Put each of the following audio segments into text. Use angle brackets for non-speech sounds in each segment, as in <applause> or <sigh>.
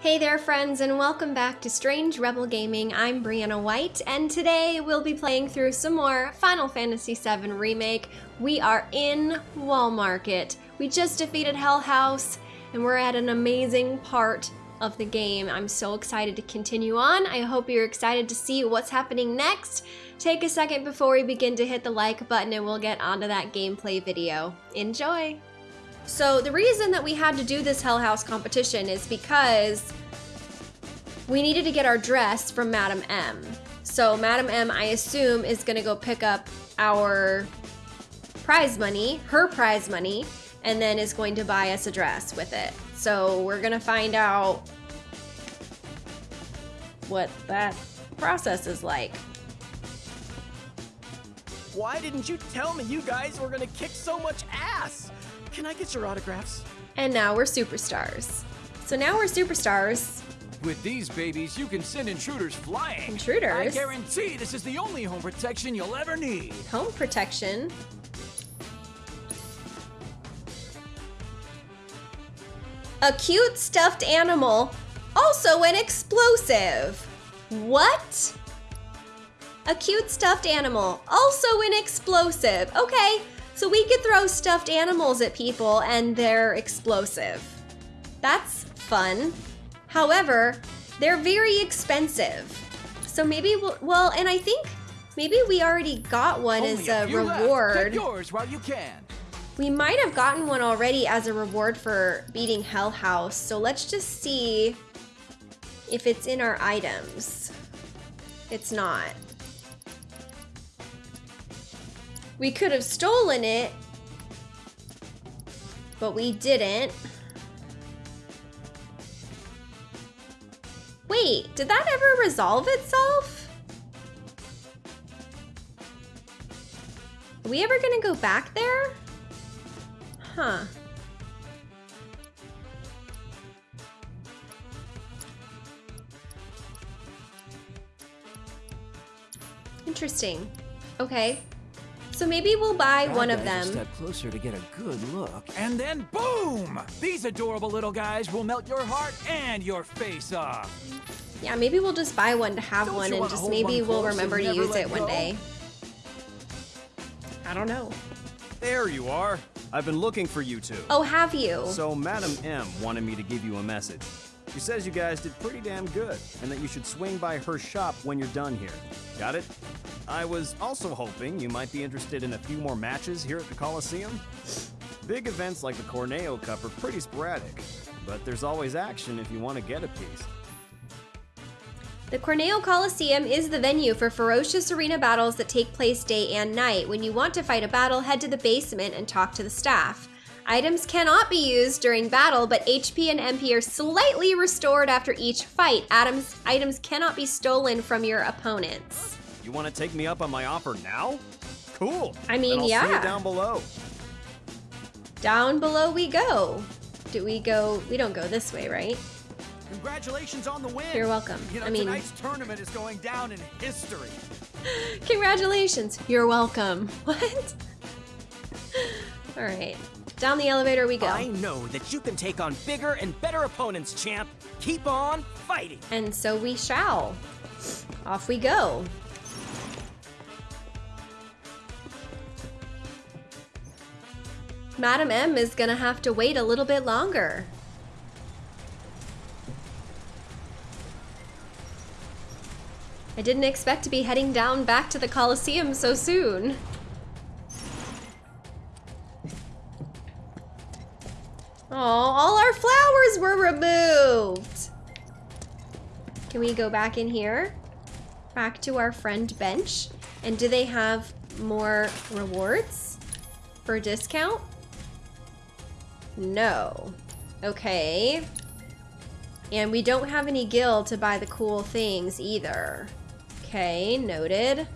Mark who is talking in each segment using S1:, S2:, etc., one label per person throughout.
S1: Hey there friends and welcome back to Strange Rebel Gaming. I'm Brianna White and today we'll be playing through some more Final Fantasy VII Remake. We are in Wall Market. We just defeated Hell House and we're at an amazing part of the game. I'm so excited to continue on. I hope you're excited to see what's happening next. Take a second before we begin to hit the like button and we'll get onto that gameplay video. Enjoy! So the reason that we had to do this Hell House competition is because we needed to get our dress from Madam M. So Madam M, I assume, is gonna go pick up our prize money, her prize money, and then is going to buy us a dress with it. So we're gonna find out what that process is like.
S2: Why didn't you tell me you guys were gonna kick so much ass? Can I get your autographs?
S1: And now we're superstars. So now we're superstars.
S3: With these babies, you can send intruders flying.
S1: Intruders?
S3: I guarantee this is the only home protection you'll ever need.
S1: Home protection. A cute stuffed animal, also an explosive. What? A cute stuffed animal, also an explosive. Okay, so we could throw stuffed animals at people and they're explosive. That's fun. However, they're very expensive. So maybe we'll, well, and I think maybe we already got one
S3: Only
S1: as a reward.
S3: Yours while you can.
S1: We might have gotten one already as a reward for beating Hell House, so let's just see if it's in our items. It's not. We could have stolen it, but we didn't. Wait, did that ever resolve itself? Are we ever gonna go back there? Huh. Interesting. Okay. So maybe we'll buy
S3: Bad
S1: one of
S3: guys will
S1: them.
S3: Step closer to get a good look, and then boom! These adorable little guys will melt your heart and your face off.
S1: Yeah, maybe we'll just buy one to have
S3: Don't
S1: one and just maybe
S3: one
S1: we'll remember to use
S3: let
S1: it one day. I don't know.
S2: There you are. I've been looking for you two.
S1: Oh, have you?
S2: So Madam M wanted me to give you a message. She says you guys did pretty damn good, and that you should swing by her shop when you're done here. Got it? I was also hoping you might be interested in a few more matches here at the Coliseum. Big events like the Corneo Cup are pretty sporadic, but there's always action if you want to get a piece.
S1: The Corneo Coliseum is the venue for ferocious arena battles that take place day and night. When you want to fight a battle, head to the basement and talk to the staff. Items cannot be used during battle, but HP and MP are slightly restored after each fight. Items, items cannot be stolen from your opponents.
S2: You want to take me up on my offer now? Cool.
S1: I mean,
S2: Then I'll See
S1: yeah.
S2: you down below.
S1: Down below we go. Do we go? We don't go this way, right?
S3: Congratulations on the win.
S1: You're welcome.
S3: You know,
S1: I mean-
S3: tonight's tournament is going down in history. <laughs>
S1: Congratulations. You're welcome. <laughs> What? All right. Down the elevator we go.
S4: I know that you can take on bigger and better opponents, champ. Keep on fighting.
S1: And so we shall. Off we go. Madam M is gonna have to wait a little bit longer. I didn't expect to be heading down back to the Coliseum so soon. Oh, all our flowers were removed. Can we go back in here? Back to our friend bench? And do they have more rewards for discount? No. Okay. And we don't have any gil to buy the cool things either. Okay, noted.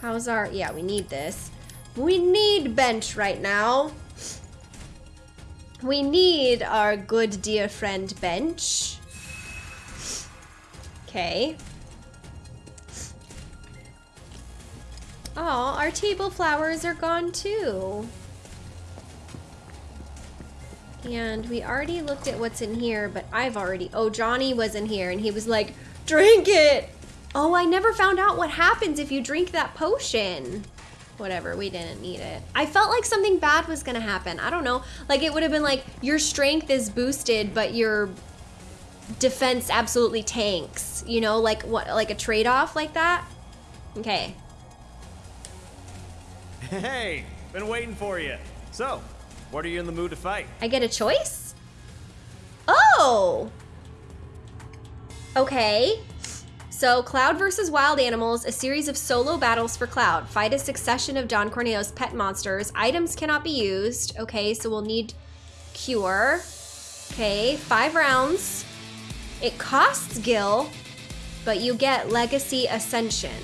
S1: How's our, yeah, we need this. We need bench right now. We need our good dear friend bench. Okay. Oh, our table flowers are gone too. And we already looked at what's in here, but I've already... Oh, Johnny was in here, and he was like, drink it! Oh, I never found out what happens if you drink that potion. Whatever, we didn't need it. I felt like something bad was gonna happen. I don't know. Like, it would have been like, your strength is boosted, but your defense absolutely tanks. You know, like what, like a trade-off like that? Okay.
S2: Hey, been waiting for you. So, what are you in the mood to fight?
S1: I get a choice? Oh! Okay. So, Cloud versus Wild Animals, a series of solo battles for Cloud. Fight a succession of Don Corneo's pet monsters. Items cannot be used. Okay, so we'll need Cure. Okay, five rounds. It costs Gil, but you get Legacy Ascension.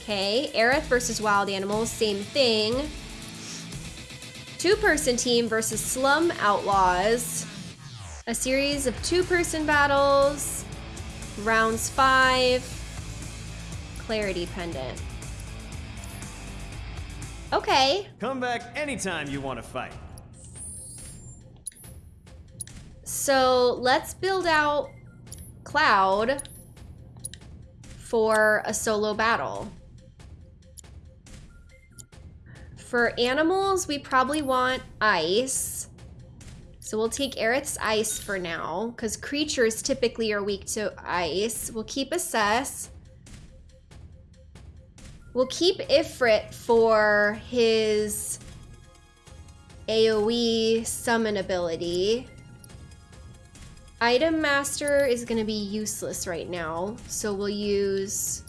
S1: Okay, Aerith versus Wild Animals, same thing. Two-person team versus Slum Outlaws. A series of two-person battles. Rounds five. Clarity pendant. Okay.
S2: Come back anytime you want to fight.
S1: So let's build out Cloud for a solo battle. For animals, we probably want ice. So we'll take Aerith's ice for now, because creatures typically are weak to ice. We'll keep Assess. We'll keep Ifrit for his AoE summon ability. Item Master is going to be useless right now, so we'll use...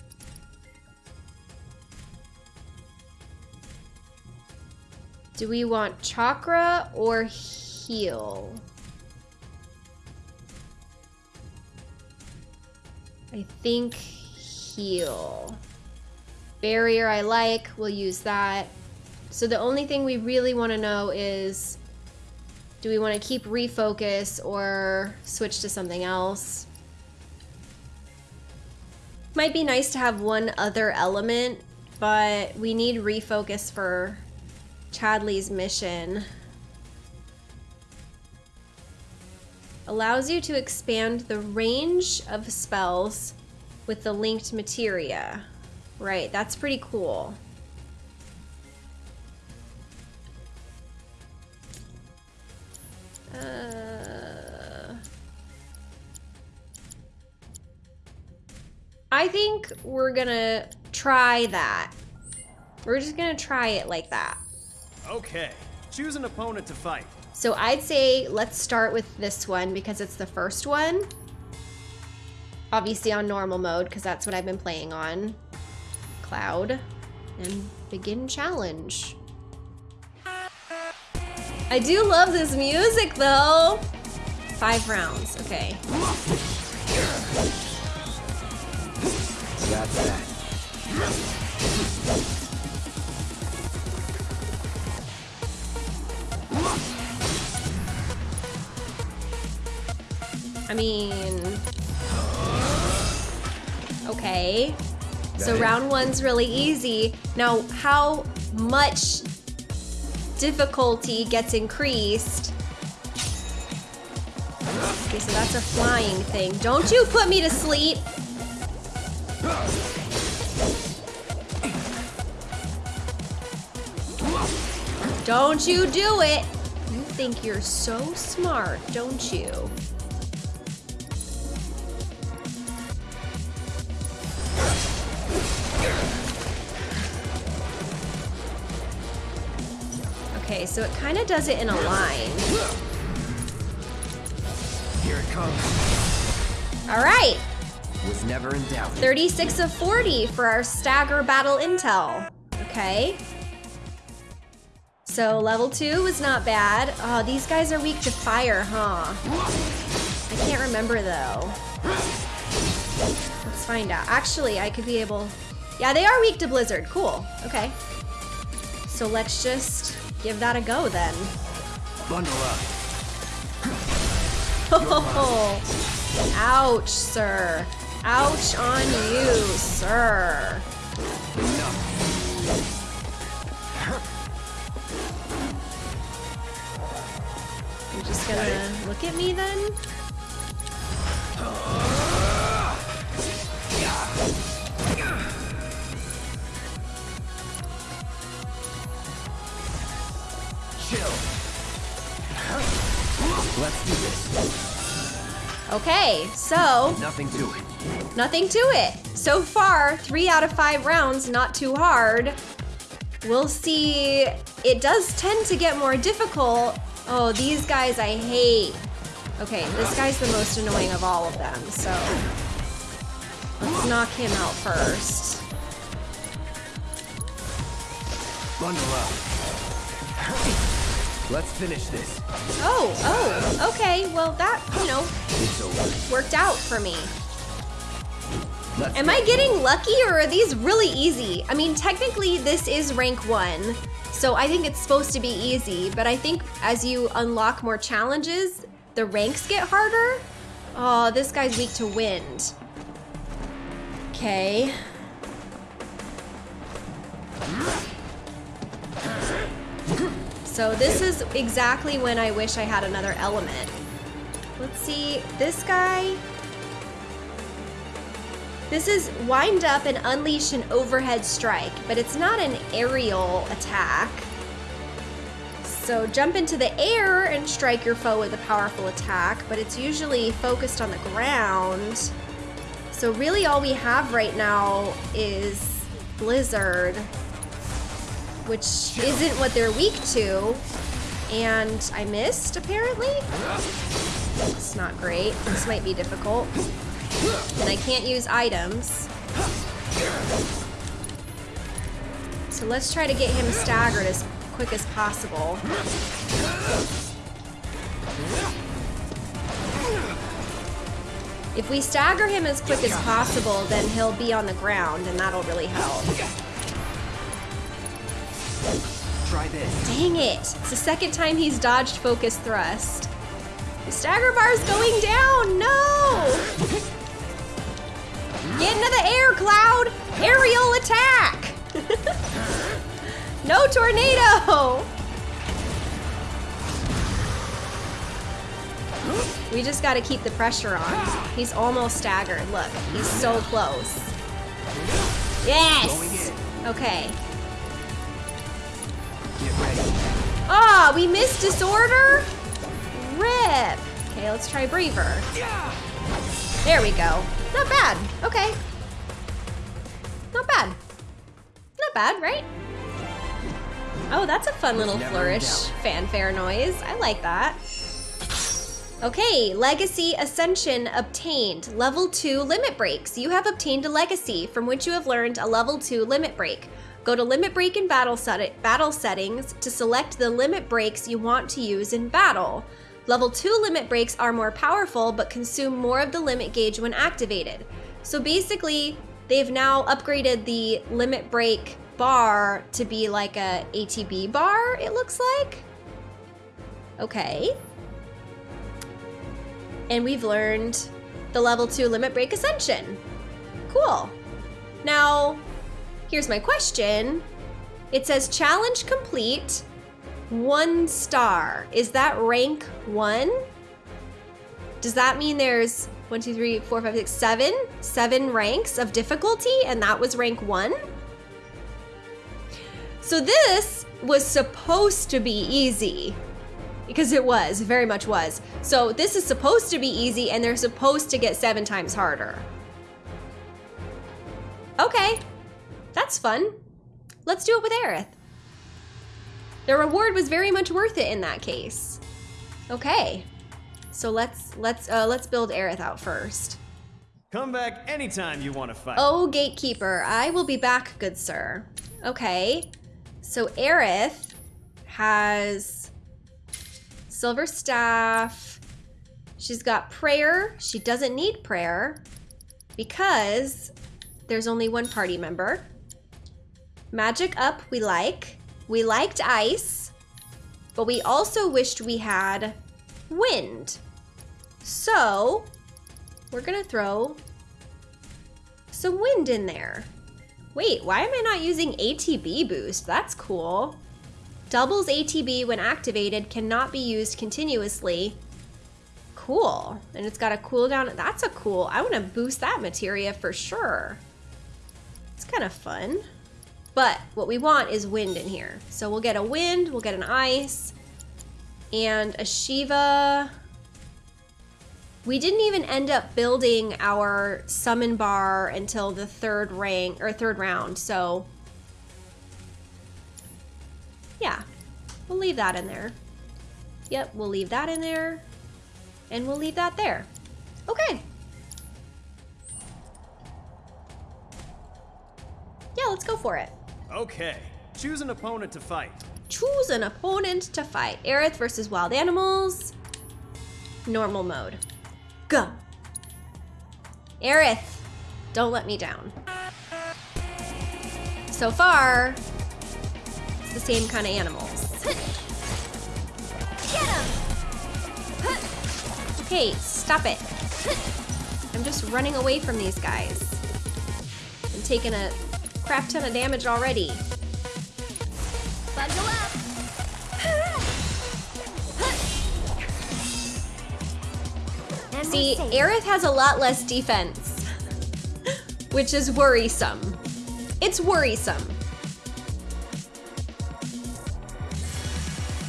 S1: Do we want Chakra or Heal? I think Heal. Barrier I like, we'll use that. So the only thing we really want to know is do we want to keep refocus or switch to something else? Might be nice to have one other element, but we need refocus for Chadley's mission. Allows you to expand the range of spells with the linked materia. Right, that's pretty cool. Uh, I think we're gonna try that. We're just gonna try it like that.
S2: Okay, choose an opponent to fight.
S1: So I'd say let's start with this one because it's the first one. Obviously on normal mode because that's what I've been playing on. Cloud. And begin challenge. I do love this music though. Five rounds, okay.
S5: Got that.
S1: I mean, okay. So round one's really easy. Now, how much difficulty gets increased? Okay, so that's a flying thing. Don't you put me to sleep. Don't you do it. You think you're so smart, don't you? So it kind of does it in a line.
S5: Here it comes.
S1: All right,
S5: Was never in doubt.
S1: 36 of 40 for our stagger battle intel. Okay. So level two was not bad. Oh, these guys are weak to fire, huh? I can't remember though. Let's find out. Actually, I could be able... Yeah, they are weak to blizzard. Cool. Okay. So let's just give that a go then.
S5: Bundle up. <laughs>
S1: Oh, ouch, sir. Ouch on you, sir. You're just gonna look at me then?
S5: Uh, Let's do this.
S1: Okay, so
S5: Nothing to it.
S1: nothing to it. So far, three out of five rounds, not too hard. We'll see. It does tend to get more difficult. Oh, these guys I hate. Okay, this guy's the most annoying of all of them, so let's knock him out first.
S5: Bundle up. Let's finish this.
S1: Oh, oh, okay. Well, that, you know, worked out for me.
S5: Let's
S1: Am. I getting lucky or are these really easy? I mean, technically this is rank one, so I think it's supposed to be easy, but I think as you unlock more challenges, the ranks get harder. Oh, this guy's weak to wind. Okay. So this is exactly when I wish I had another element. Let's see, this guy, this is wind up and unleash an overhead strike, but it's not an aerial attack. So jump into the air and strike your foe with a powerful attack, but it's usually focused on the ground. So really all we have right now is Blizzard, which isn't what they're weak to. And I missed, apparently? It's not great. This might be difficult. And I can't use items. So let's try to get him staggered as quick as possible. If we stagger him as quick as possible, then he'll be on the ground, and that'll really help.
S5: This.
S1: Dang it! It's the second time he's dodged focus thrust. The stagger bar's going down! No! Get into the air, Cloud! Aerial attack! <laughs> no tornado! We just gotta keep the pressure on. He's almost staggered. Look, he's so close. Yes! Okay. Ah, we missed disorder? Rip. Okay, let's try braver. There we go. Not bad. Okay. Not bad. Not bad, right? Oh, that's a fun little flourish fanfare noise. I like that. Okay, Legacy Ascension obtained. Level 2 Limit Breaks. You have obtained a legacy from which you have learned a level 2 limit break. Go to Limit Break in battle, set- battle settings to select the limit breaks you want to use in battle. Level 2 limit breaks are more powerful but consume more of the limit gauge when activated. So basically, they've now upgraded the limit break bar to be like a ATB bar, it looks like. Okay. And we've learned the level 2 limit break ascension. Cool. Now, here's my question. It says challenge complete, one star. Is that rank one? Does that mean there's one, two, three, four, five, six, seven? Seven ranks of difficulty, and that was rank one? So this was supposed to be easy. Because it was, very much was. So this is supposed to be easy, and they're supposed to get seven times harder. Okay, that's fun. Let's do it with Aerith. The reward was very much worth it in that case. Okay, so let's let's uh, let's build Aerith out first.
S2: Come back anytime you want to fight.
S1: Oh, gatekeeper, I will be back, good sir. Okay, so Aerith has silver staff. She's got prayer. She doesn't need prayer because there's only one party member. Magic up, we like. We liked ice, but we also wished we had wind. So, we're gonna throw some wind in there. Wait, why am I not using ATB boost? That's cool. Doubles ATB when activated, cannot be used continuously. Cool. And it's got a cooldown. That's a cool. I want to boost that materia for sure. It's kind of fun. But what we want is wind in here. So we'll get a wind, we'll get an ice, and a Shiva. We didn't even end up building our summon bar until the third rank or third round, so yeah, we'll leave that in there. Yep, we'll leave that in there, and we'll leave that there. Okay. Yeah, let's go for it.
S2: Okay, choose an opponent to fight.
S1: Choose an opponent to fight. Aerith versus wild animals. Normal mode. Go. Aerith, don't let me down. So far, it's the same kind of animals.
S6: Get him!
S1: Okay, stop it. I'm just running away from these guys. I'm taking a crap ton of damage already.
S6: Bundle up! <laughs>
S1: See. Aerith has a lot less defense, which is worrisome. It's worrisome.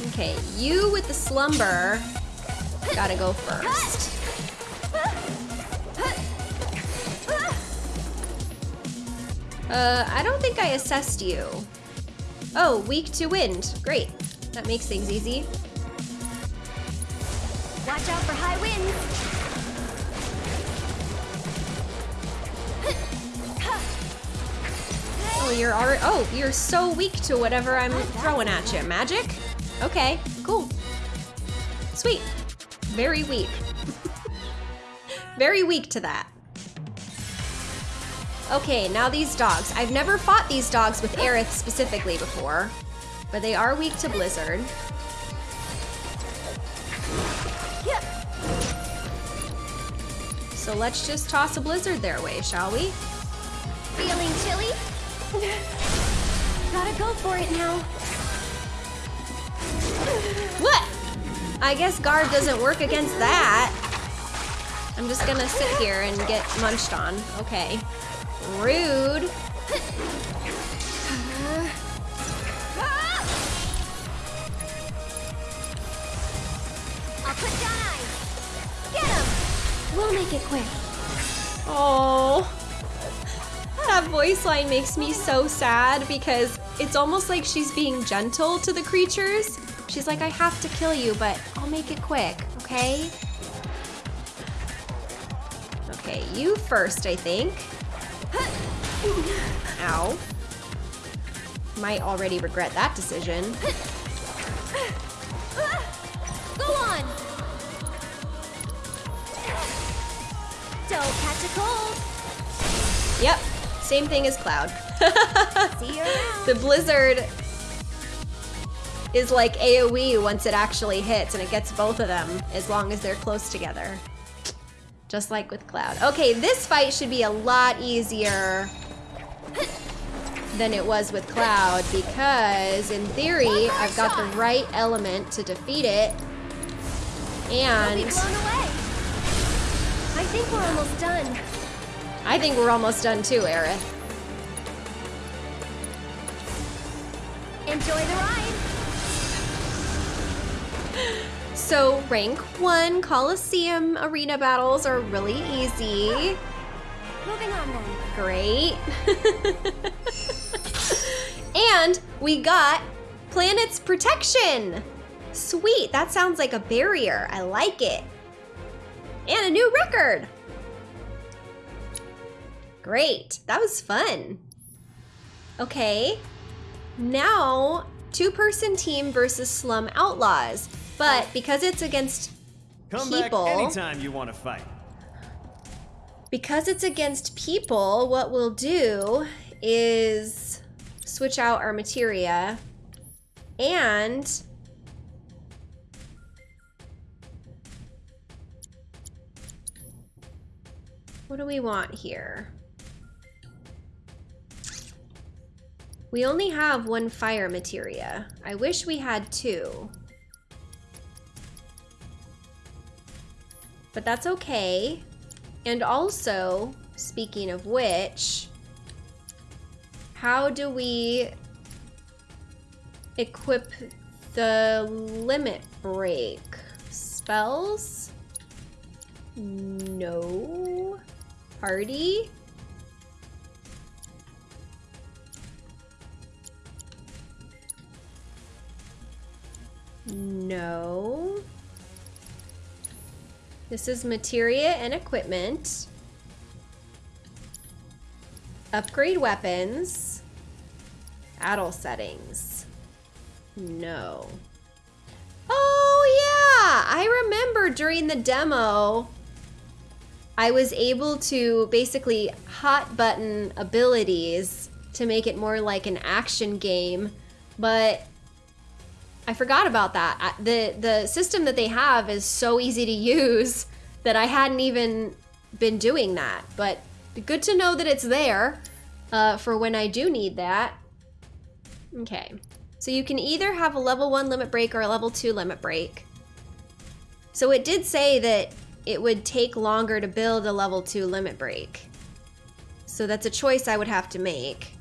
S1: Okay, you with the slumber gotta go first. Uh, I don't think I assessed you. Oh, weak to wind. Great. That makes things easy.
S6: Watch out for high winds!
S1: Oh, you're already. Oh, you're so weak to whatever I'm throwing at you. Magic? Okay, cool. Sweet. Very weak. <laughs> Very weak to that. Okay, now these dogs. I've never fought these dogs with Aerith specifically before, but they are weak to Blizzard. So let's just toss a Blizzard their way, shall we?
S6: Feeling chilly? <laughs> Gotta go for it now.
S1: What? I guess guard doesn't work against that. I'm just gonna sit here and get munched on. Okay. Rude.
S6: I'll put down ice. Get him! We'll make it quick.
S1: Oh. That voice line makes me so sad because it's almost like she's being gentle to the creatures. She's like, I have to kill you, but I'll make it quick, okay? Okay, you first, I think. Ow. Might already regret that decision.
S6: Go on! Don't catch a cold.
S1: Yep, same thing as Cloud. <laughs>
S6: See you around.
S1: the blizzard is like AoE once it actually hits, and it gets both of them as long as they're close together. Just like with Cloud. Okay, this fight should be a lot easier than it was with Cloud because, in theory, I've got the right element to defeat it. And.
S6: I think we're almost done.
S1: I think we're almost done too, Aerith.
S6: Enjoy the ride. <laughs>
S1: So, rank one Coliseum arena battles are really easy.
S6: Moving on then.
S1: Great. <laughs> and we got Planet's Protection. Sweet, that sounds like a barrier. I like it. And a new record. Great, that was fun. Okay, now two person team versus Slum Outlaws. But because it's against
S2: Come
S1: People.
S2: back anytime you want to fight.
S1: Because it's against people, what we'll do is switch out our materia and what do we want here? We only have one fire materia. I wish we had two. But that's okay. And also, speaking of which, how do we equip the limit break? Spells? No. Party? No. This is materia and equipment. Upgrade weapons. Battle settings. No. Oh yeah, I remember during the demo, I was able to basically hot button abilities to make it more like an action game, but I forgot about that. The the system that they have is so easy to use <laughs> that I hadn't even been doing that. But good to know that it's there uh, for when I do need that. Okay, so you can either have a level one limit break or a level two limit break. So it did say that it would take longer to build a level two limit break. So that's a choice I would have to make.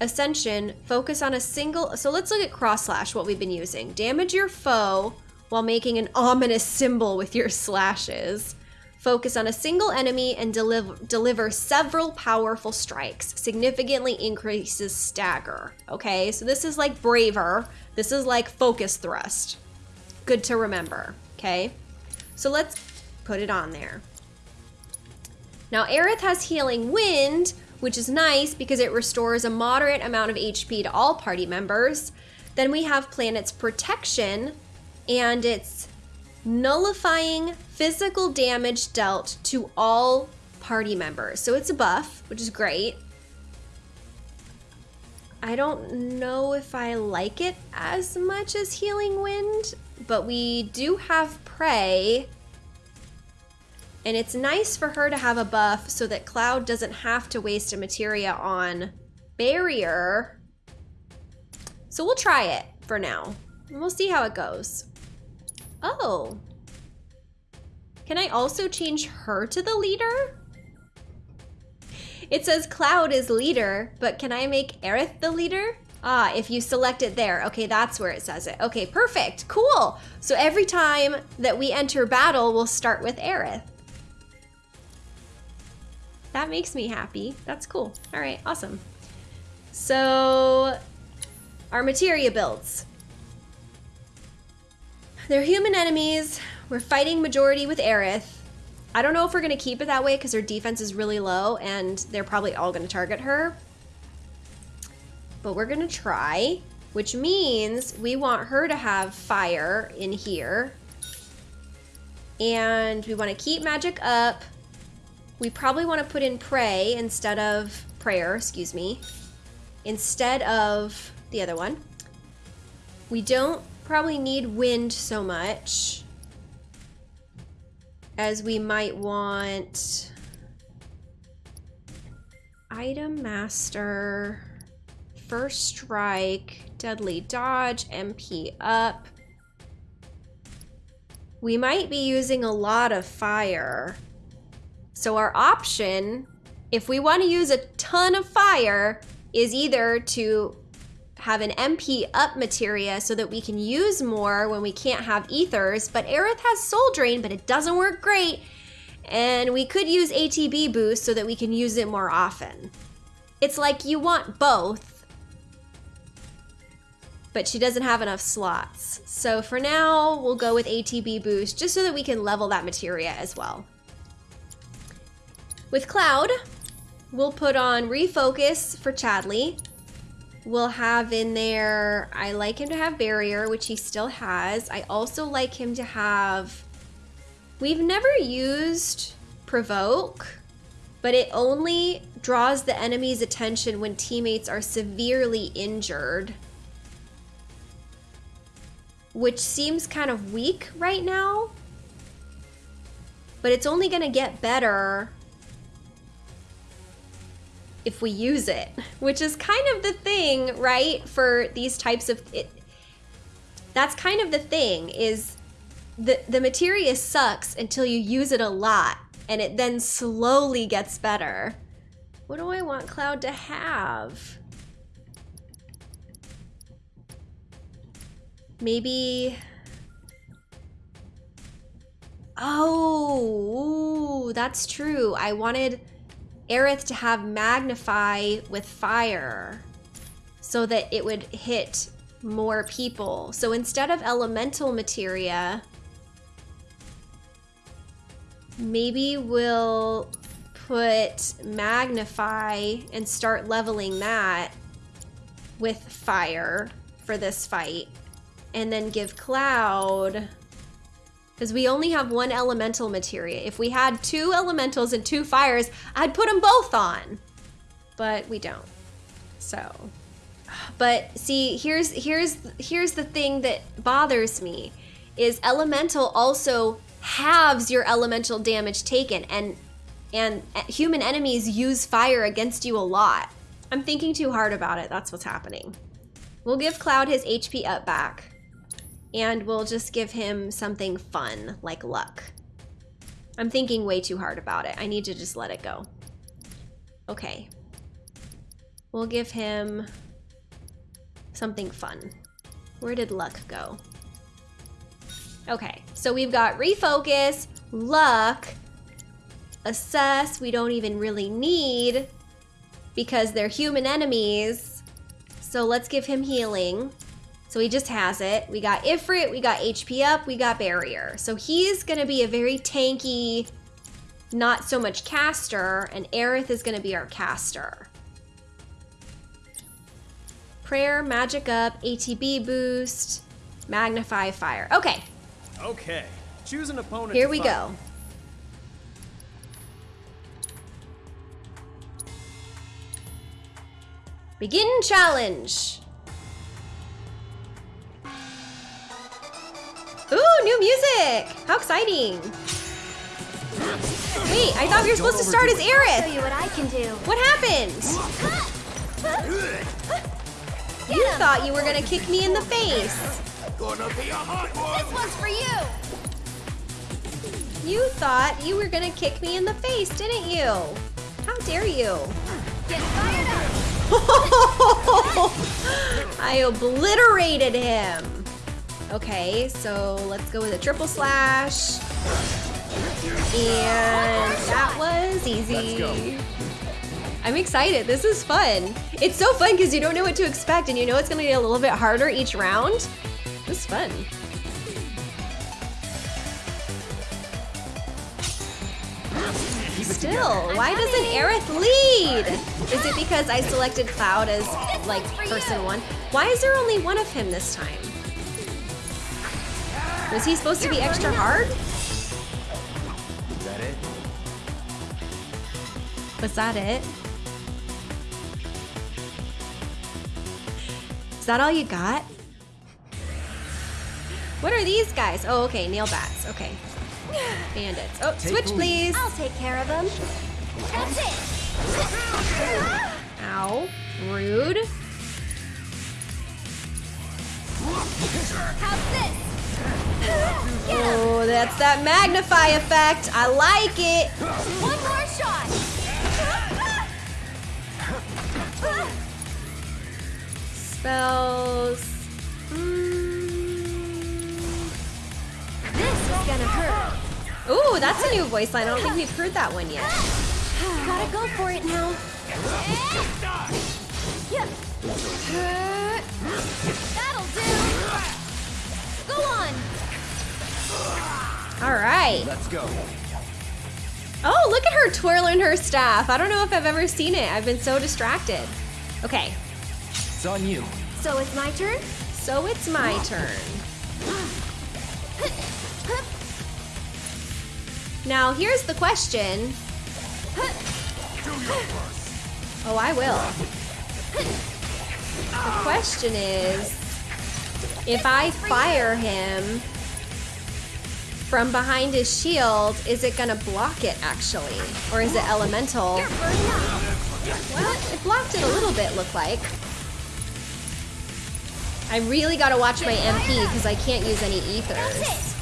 S1: Ascension, focus on a single, so let's look at cross slash, what we've been using. Damage your foe while making an ominous symbol with your slashes. Focus on a single enemy and deliver, deliver several powerful strikes. Significantly increases stagger. Okay, so this is like braver. This is like focus thrust. Good to remember, okay? So let's put it on there. Now Aerith has healing wind, which is nice because it restores a moderate amount of HP to all party members. Then we have Planet's Protection, and it's nullifying physical damage dealt to all party members. So it's a buff, which is great. I don't know if I like it as much as Healing Wind, but we do have Prey, and it's nice for her to have a buff so that Cloud doesn't have to waste a materia on Barrier. So we'll try it for now. And we'll see how it goes. Oh. Can I also change her to the leader? It says Cloud is leader, but can I make Aerith the leader? Ah, if you select it there. Okay, that's where it says it. Okay, perfect. Cool. So every time that we enter battle, we'll start with Aerith. That makes me happy. That's cool. All right, awesome. So our materia builds. They're human enemies. We're fighting majority with Aerith. I don't know if we're going to keep it that way because her defense is really low and they're probably all going to target her. But we're going to try, which means we want her to have fire in here. And we want to keep magic up. We probably want to put in pray instead of prayer, excuse me, instead of the other one. We don't probably need wind so much as we might want item master, first strike, deadly dodge, MP up. We might be using a lot of fire. So our option, if we want to use a ton of fire, is either to have an MP up materia so that we can use more when we can't have ethers, but Aerith has soul drain, but it doesn't work great. And we could use ATB boost so that we can use it more often. It's like you want both, but she doesn't have enough slots. So for now, we'll go with ATB boost just so that we can level that materia as well. With Cloud, we'll put on Refocus for Chadley. We'll have in there, I like him to have Barrier, which he still has. I also like him to have, we've never used Provoke, but it only draws the enemy's attention when teammates are severely injured. Which seems kind of weak right now. But it's only gonna get better if we use it, which is kind of the thing, right? For these types of it, that's kind of the thing is the the materia sucks until you use it a lot and it then slowly gets better. What do I want Cloud to have? Maybe Oh, ooh, that's true. I wanted Aerith to have magnify with fire so that it would hit more people. So instead of elemental materia, maybe we'll put magnify and start leveling that with fire for this fight. And then give Cloud because we only have one elemental materia. If we had two elementals and two fires, I'd put them both on. But we don't. So, but see, here's here's here's the thing that bothers me is elemental also halves your elemental damage taken and and uh, human enemies use fire against you a lot. I'm thinking too hard about it. That's what's happening. We'll give Cloud his HP up back and we'll just give him something fun like luck. I'm thinking way too hard about it. I need to just let it go. Okay. We'll give him something fun. Where did luck go? Okay, so we've got refocus, luck, assess, we don't even really need because they're human enemies. So let's give him healing. So he just has it. We got Ifrit, we got HP up, we got Barrier. So he's gonna be a very tanky, not so much caster, and Aerith is gonna be our caster. Prayer, Magic Up, ATB Boost, Magnify Fire. Okay.
S2: Okay. Choose an opponent.
S1: Here we fight. go. Begin challenge. Ooh, new music! How exciting! Wait, I thought we were supposed to start as Aerith!
S6: show you what I can do.
S1: What happened? You thought you were gonna kick me in the face.
S3: Gonna be a hot one!
S6: This one's for you!
S1: You thought you were gonna kick me in the face, didn't you? How dare you?
S6: Get fired up! <laughs> <laughs>
S1: I obliterated him. Okay, so let's go with a triple slash. And that was easy. I'm excited. This is fun. It's so fun because you don't know what to expect and you know it's going to get a little bit harder each round. This is fun. Still, why doesn't Aerith lead? Is it because I selected Cloud as like person one? Why is there only one of him this time? Was he supposed to be extra hard?
S5: Is that it?
S1: Was that it? Is that all you got? What are these guys? Oh, okay, nail bats. Okay. Bandits. Oh, take switch, please.
S6: I'll take care of them. That's it.
S1: Ow. Rude. That's that magnify effect. I like it.
S6: One more shot.
S1: Spells. Mm.
S6: This is gonna hurt.
S1: Ooh, that's a new voice line. I don't think we've heard that one yet.
S6: Gotta go for it now. That'll do. Go on.
S1: All right.
S5: Let's go.
S1: Oh, look at her twirling her staff. I don't know if I've ever seen it. I've been so distracted. Okay.
S5: It's on you.
S6: So it's my turn?
S1: So it's my turn. Now, here's the question. Oh, I will. The question is, if I fire him from behind his shield, is it gonna block it actually? Or is it elemental? Well, it blocked it a little bit, look like. I really gotta watch my MP because I can't use any ethers.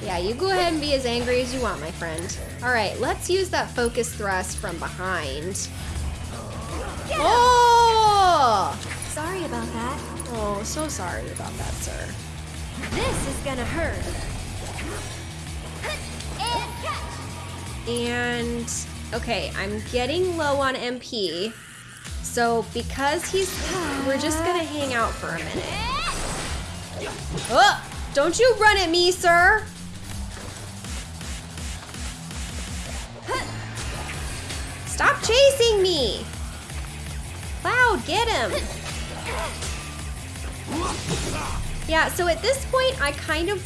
S1: Yeah, you go ahead and be as angry as you want, my friend. Alright, let's use that focus thrust from behind. Oh!
S6: Sorry about that.
S1: Oh, so sorry about that, sir.
S6: This is gonna hurt. And
S1: okay, I'm getting low on MP. So because he's we're just gonna hang out for a minute. Oh! Don't you run at me, sir! Stop chasing me! Cloud, get him! Yeah, so at this point, I kind of,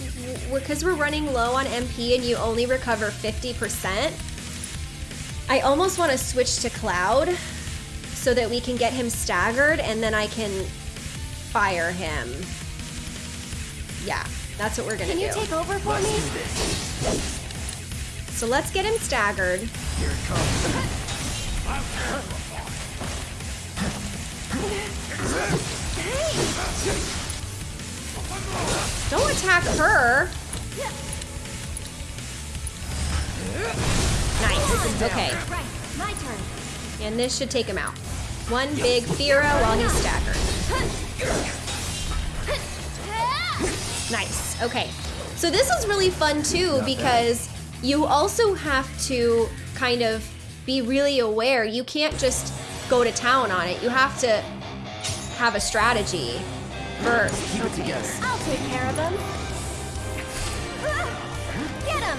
S1: because we're running low on MP and you only recover 50%, I almost want to switch to Cloud so that we can get him staggered and then I can fire him. Yeah, that's what we're gonna do.
S6: Can you take over for me?
S1: so let's get him staggered.
S5: Here it comes.
S1: Don't attack her. Nice. Okay. And this should take him out. One big Fira while he's staggered. Nice. Okay. So this is really fun too because you also have to kind of be really aware. You can't just go to town on it. You have to have a strategy first.
S5: Keep it
S1: Okay.
S5: together.
S6: I'll take care of him. Get him.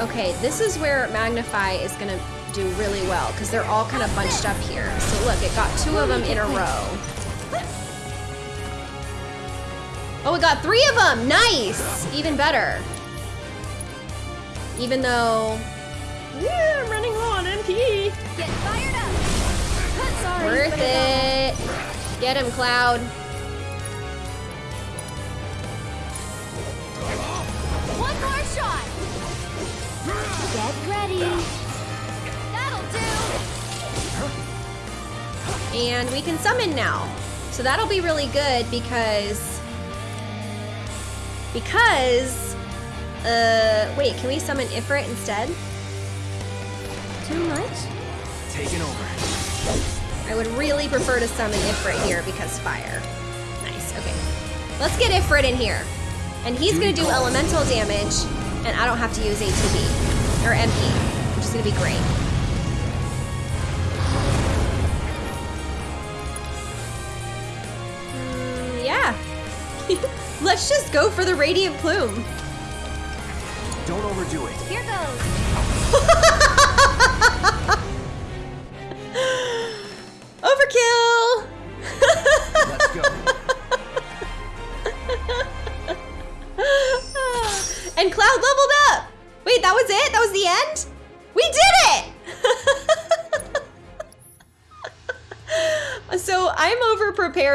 S1: Okay, this is where Magnify is gonna do really well because they're all kind of bunched up here. So look, it got two of them in a row. Oh, it got three of them! Nice! Even better. Even though, yeah, I'm running low on MP.
S6: Get fired up. Sorry.
S1: Worth it. Get him, Cloud. And we can summon now. So that'll be really good because because uh wait, can we summon Ifrit instead?
S6: Too much?
S5: Taking over.
S1: I would really prefer to summon Ifrit here because fire. Nice, okay. Let's get Ifrit in here. And he's gonna do elemental damage, and I don't have to use ATB or MP, which is gonna be great. Let's just go for the Radiant Plume.
S5: Don't overdo it.
S6: Here goes. <laughs>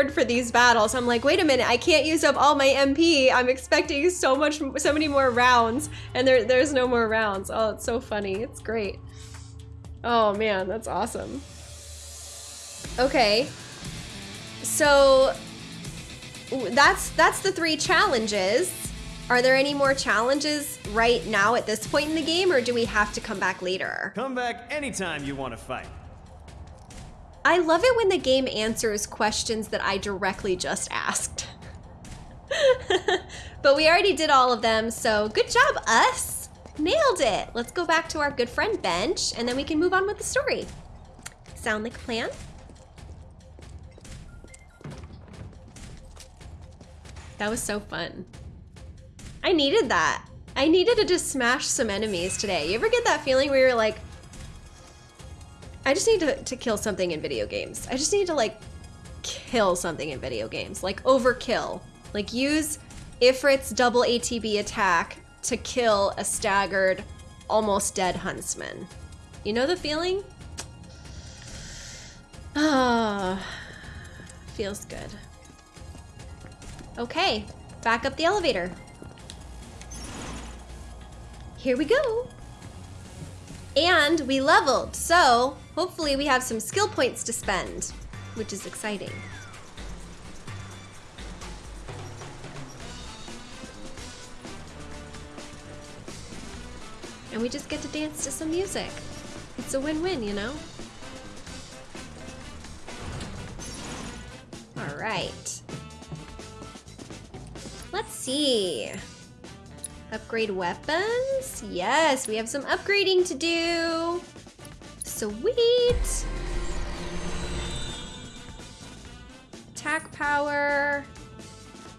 S1: prepared for these battles. I'm like, wait a minute, I can't use up all my MP. I'm expecting so much, so many more rounds, and there, there's no more rounds. Oh, it's so funny. It's great. Oh man, that's awesome. Okay. So that's that's the three challenges. Are there any more challenges right now at this point in the game, or do we have to come back later?
S2: Come back anytime you want to fight.
S1: I love it when the game answers questions that I directly just asked. <laughs> but we already did all of them, so good job, us! Nailed it! Let's go back to our good friend Bench, and then we can move on with the story. Sound like a plan? That was so fun. I needed that. I needed to just smash some enemies today. You ever get that feeling where you're like, I just need to, to kill something in video games. I just need to like kill something in video games. Like overkill. Like use Ifrit's double ATB attack to kill a staggered, almost dead huntsman. You know the feeling? Ah, feels good. Okay, back up the elevator. Here we go. And we leveled, so hopefully we have some skill points to spend, which is exciting. And we just get to dance to some music. It's a win-win, you know? All right. Let's see. Upgrade weapons? Yes, we have some upgrading to do. Sweet. Attack power.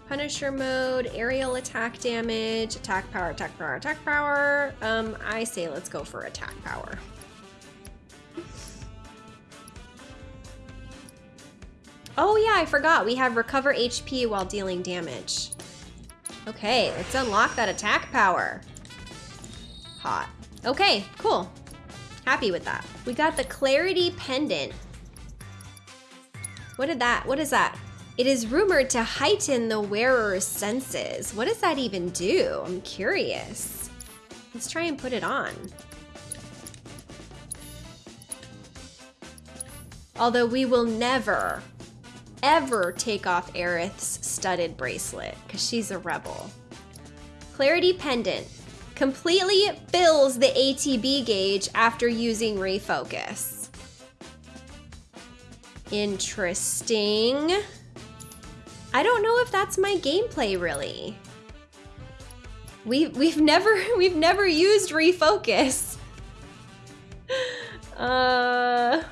S1: Punisher mode, aerial attack damage, attack power, attack power, attack power. Um, I say let's go for attack power. Oh yeah, I forgot. We have recover HP while dealing damage. Okay, let's unlock that attack power. Hot. Okay, cool. Happy with that. We got the Clarity Pendant. What did that, what is that? It is rumored to heighten the wearer's senses. What does that even do? I'm curious. Let's try and put it on. Although we will never, ever take off Aerith's studded bracelet because she's a rebel. Clarity Pendant completely fills the ATB gauge after using refocus. Interesting. I don't know if that's my gameplay really. We've we've <laughs> never we've never used refocus. <laughs> Uh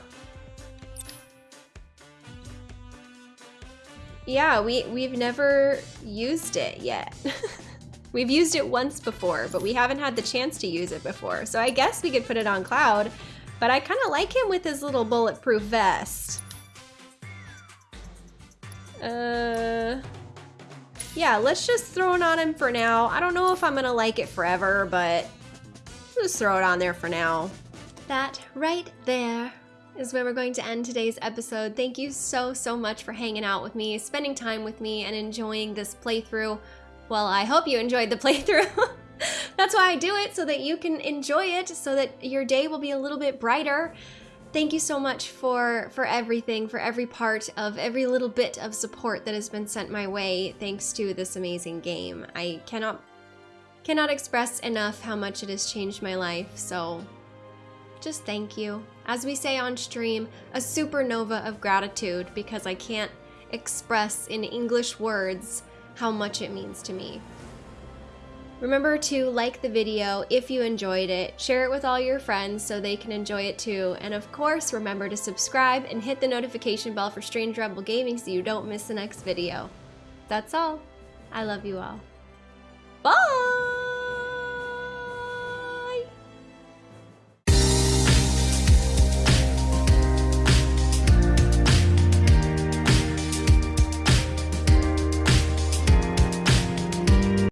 S1: Yeah, we we've never used it yet. <laughs> we've used it once before, but we haven't had the chance to use it before. So I guess we could put it on Cloud, but I kind of like him with his little bulletproof vest. Uh, yeah, let's just throw it on him for now. I don't know if I'm gonna like it forever, but just throw it on there for now. That right there is where we're going to end today's episode. Thank you so, so much for hanging out with me, spending time with me, and enjoying this playthrough. Well, I hope you enjoyed the <laughs> playthrough. That's why I do it, so that you can enjoy it, so that your day will be a little bit brighter. Thank you so much for for everything, for every part of every little bit of support that has been sent my way thanks to this amazing game. I cannot cannot express enough how much it has changed my life. So just thank you. As we say on stream, a supernova of gratitude because I can't express in English words how much it means to me. Remember to like the video if you enjoyed it, share it with all your friends so they can enjoy it too, and of course remember to subscribe and hit the notification bell for Strange Rebel Gaming so you don't miss the next video. That's all. I love you all. Bye!